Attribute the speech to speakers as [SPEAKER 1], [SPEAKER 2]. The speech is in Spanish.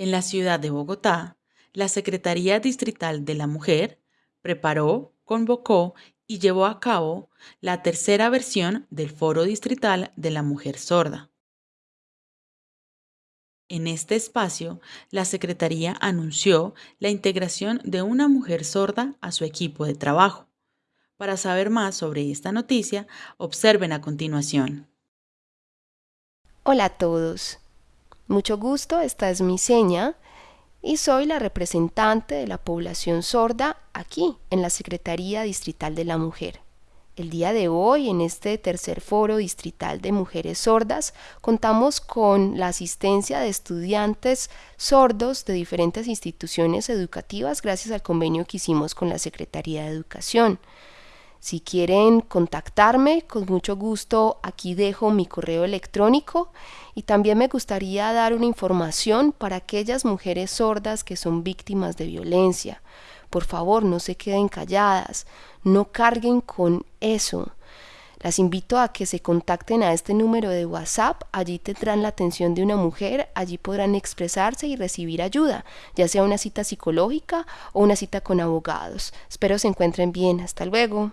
[SPEAKER 1] En la ciudad de Bogotá, la Secretaría Distrital de la Mujer preparó, convocó y llevó a cabo la tercera versión del Foro Distrital de la Mujer Sorda. En este espacio, la Secretaría anunció la integración de una mujer sorda a su equipo de trabajo. Para saber más sobre esta noticia, observen a continuación.
[SPEAKER 2] Hola a todos. Mucho gusto, esta es mi seña y soy la representante de la población sorda aquí en la Secretaría Distrital de la Mujer. El día de hoy, en este tercer foro distrital de mujeres sordas, contamos con la asistencia de estudiantes sordos de diferentes instituciones educativas gracias al convenio que hicimos con la Secretaría de Educación. Si quieren contactarme, con mucho gusto aquí dejo mi correo electrónico y también me gustaría dar una información para aquellas mujeres sordas que son víctimas de violencia. Por favor, no se queden calladas, no carguen con eso. Las invito a que se contacten a este número de WhatsApp, allí tendrán la atención de una mujer, allí podrán expresarse y recibir ayuda, ya sea una cita psicológica o una cita con abogados. Espero se encuentren bien, hasta luego.